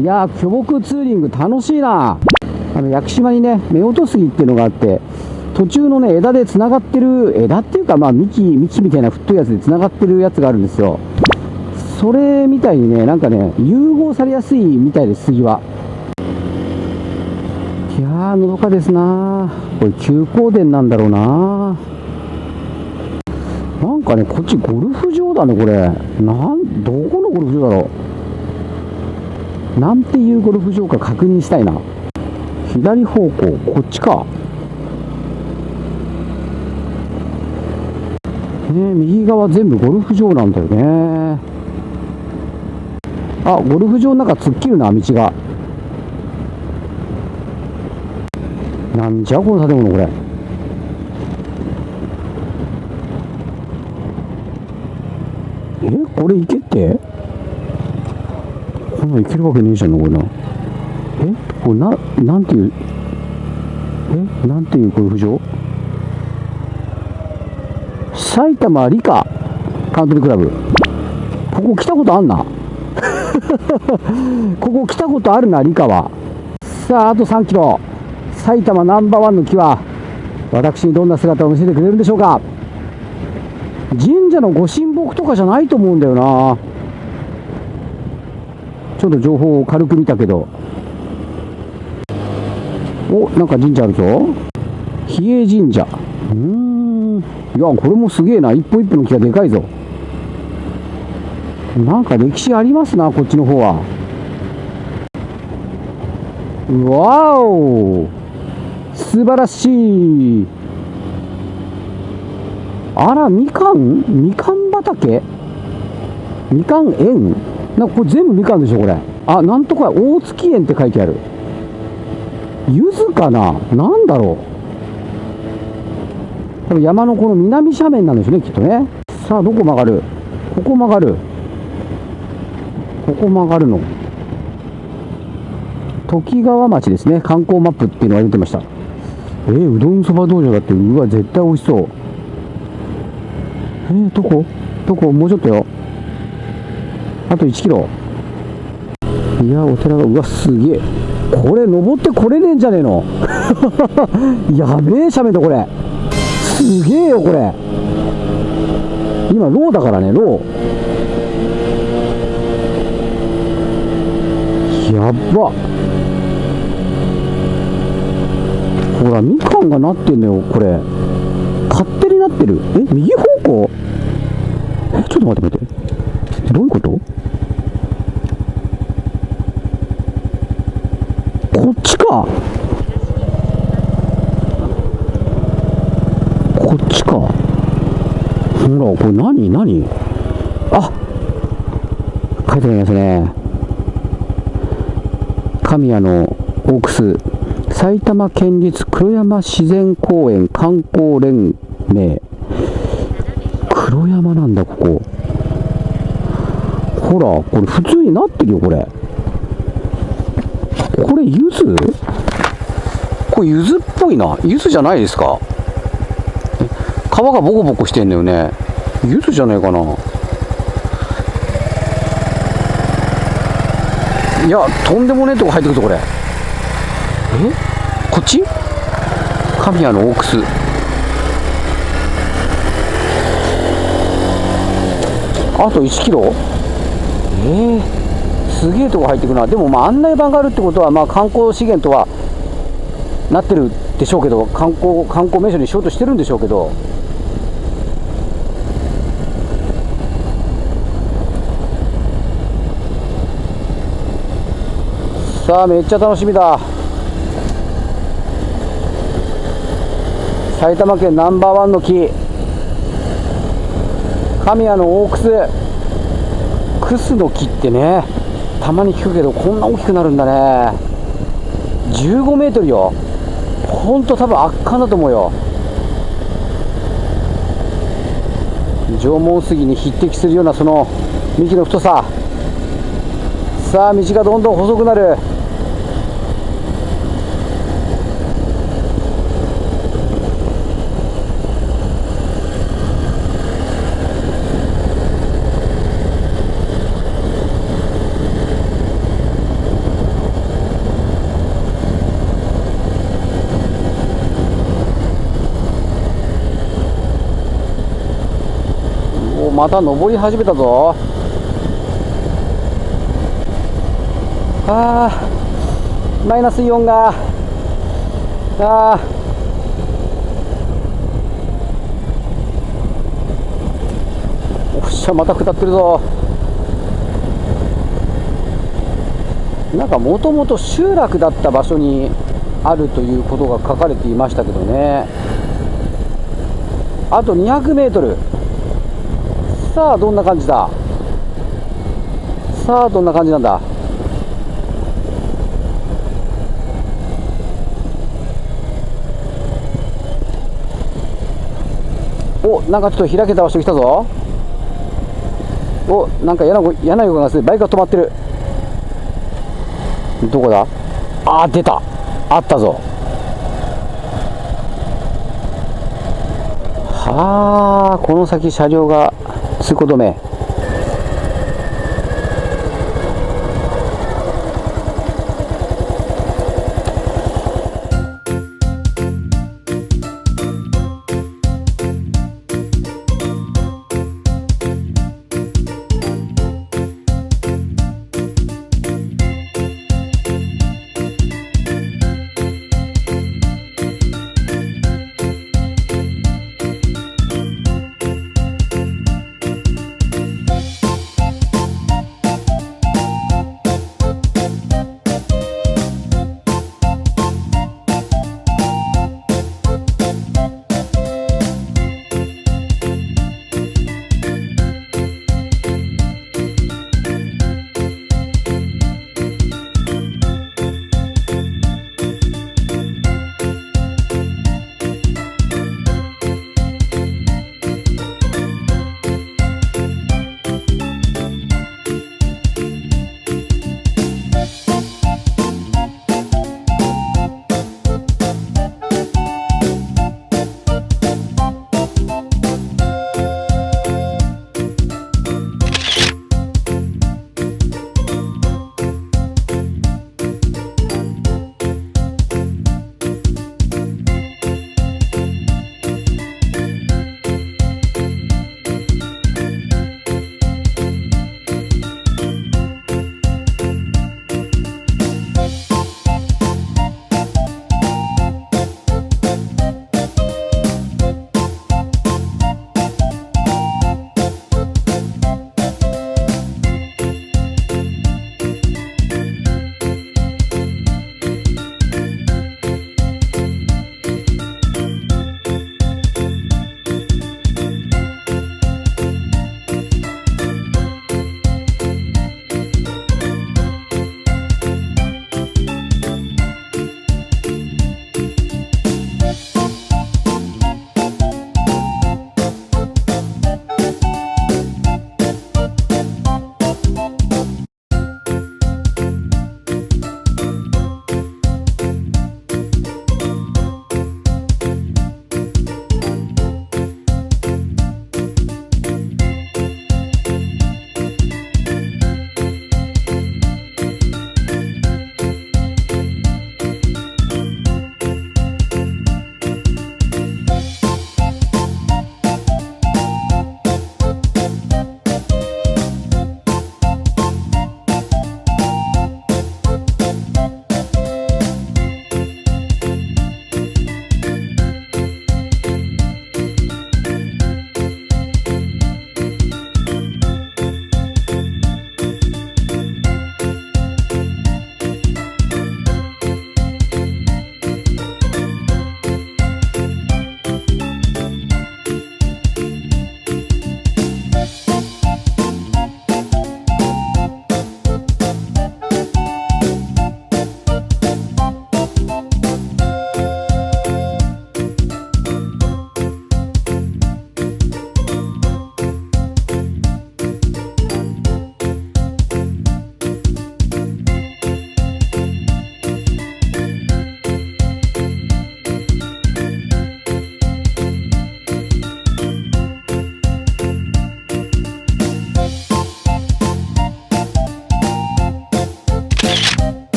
いやー巨木ツーリング楽しいな。あの屋久島にね夫婦杉っていうのがあって途中のね枝でつながってる枝っていうかまあ幹幹みたいな太いやつでつながってるやつがあるんですよ。それみたいにねなんかね融合されやすいみたいです杉は。いやーのどかですな。これ休耕田なんだろうな。なんかねこっちゴルフ場だねこれ。なんどこのゴルフ場だろう。なんていうゴルフ場か確認したいな。左方向こっちか。ね右側全部ゴルフ場なんだよね。あゴルフ場の中突っ切るな道が。なんじゃこの建物これ。えこれ行けって？こんなん行けるわけねえじゃんこれなえ？これななんていうえ？なんていうゴルフ場埼玉理科カントリークラブ。ここ来たことあんな？ここ来たことあるな理科は。さああと3キロ。埼玉ナンバーワンの木は私にどんな姿を見せてくれるんでしょうか。神社のご神木とかじゃないと思うんだよな。ちょっと情報を軽く見たけど。おなんか神社あるぞ。比叡神社。うーん。いやこれもすげえな。一歩一歩の木がでかいぞ。なんか歴史ありますなこっちの方は。わお。素晴らしい。あらみかん？みかん畑？みかん園？なんかこれ全部みかんでしょこれ。あなんとか大月園って書いてある。柚子かな？なんだろう。多分山のこの南斜面なんですねきっとね。さあどこ曲がる？ここ曲がる。ここ曲がるの。時川町ですね。観光マップっていうのが出てました。えー、うどんそば道場だってうわ絶対美味しそう。えー、どこ？どこ？もうちょっとよ。あと1キロ。いやお寺がうわすげえ。これ登ってこれねえんじゃねえの？やべえ斜面だこれ。すげえよこれ。今ローだからねロー。やっば。ほらみかんがなってんのよこれ。勝手になってる。え右方向？えちょっと待って待って。どういうこと？こっちか。こっちか。ほらこれ何何？あ書いてありますね。神谷の大楠埼玉県立黒山自然公園観光連盟。黒山なんだここ。ほらこれ普通になってるよこれ。これ柚子？これ柚子っぽいな。柚子じゃないですか。皮がボコボコしてんだよね。柚子じゃないかな。いやとんでもねえとこ入ってくるぞこれ。え？こっち？神谷の大楠あと1キロ？えー、すげえとこ入ってくな。でもまあ案内板があるってことはまあ観光資源とはなってるでしょうけど観光観光名所にしようとしてるんでしょうけど。さあめっちゃ楽しみだ。埼玉県ナンバーワンの木。神谷の大楠。クスの木ってね。たまに聞くけどこんな大きくなるんだね。15メートルよ。ほんと多分圧巻だと思うよ。縄文杉に匹敵するようなその幹の太さ。さあ道がどんどん細くなる。また登り始めたぞ。あーマイナスイオンが。あー。おっしゃまた下ってるぞ。なんかもともと集落だった場所にあるということが書かれていましたけどね。あと200メートル。さあどんな感じだ？さあどんな感じなんだ？おなんかちょっと開けた場所来たぞ。おなんか嫌な嫌な予感がする。バイクが止まってる。どこだ？あ出た。あったぞ。はあこの先車両が通行止め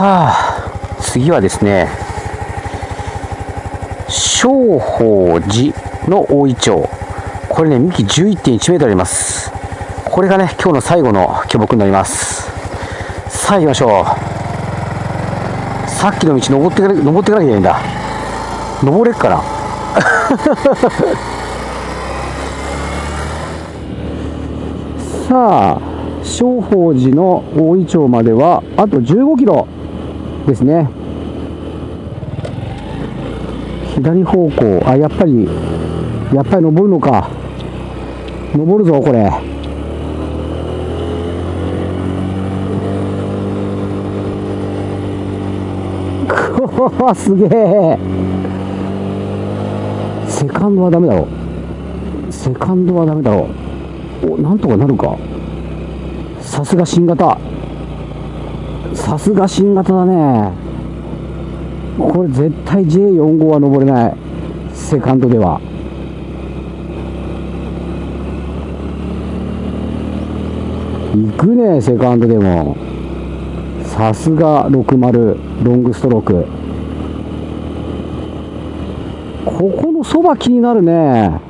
さあ次はですね正法寺の大イチョウこれね幹11.1メートルあります。これがね今日の最後の巨木になります。さあ行きましょう。さっきの道登って登っていかなきゃいけないんだ。登れっかな。さあ正法寺の大井町まではあと15キロ。ですね。左方向あやっぱりやっぱり登るのか。登るぞこれ。く わすげえ。セカンドはダメだろ。セカンドはダメだろ。おなんとかなるか。さすが新型。さすが新型だね。これ絶対 J45 は登れない。セカンドでは。行くねセカンドでも。さすが60ロングストローク。ここのそば気になるね。